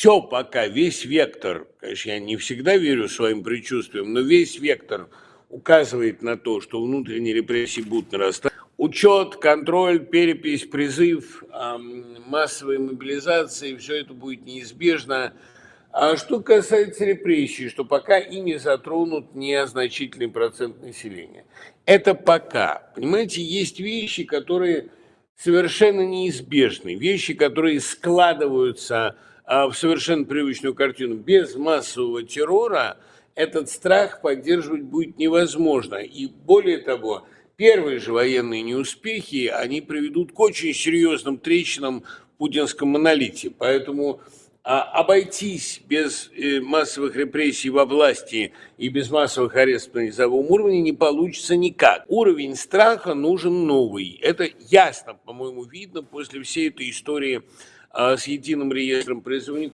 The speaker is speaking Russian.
все пока, весь вектор, конечно, я не всегда верю своим предчувствиям, но весь вектор указывает на то, что внутренние репрессии будут нарастать. Учет, контроль, перепись, призыв, массовая мобилизация, все это будет неизбежно. А что касается репрессий, что пока ими затронут незначительный процент населения. Это пока. Понимаете, есть вещи, которые совершенно неизбежны, вещи, которые складываются в совершенно привычную картину. Без массового террора этот страх поддерживать будет невозможно. И более того, первые же военные неуспехи, они приведут к очень серьезным трещинам в путинском монолите. Поэтому а, обойтись без э, массовых репрессий во власти и без массовых арестов на низовом уровне не получится никак. Уровень страха нужен новый. Это ясно, по-моему, видно после всей этой истории а, с единым реестром призывников.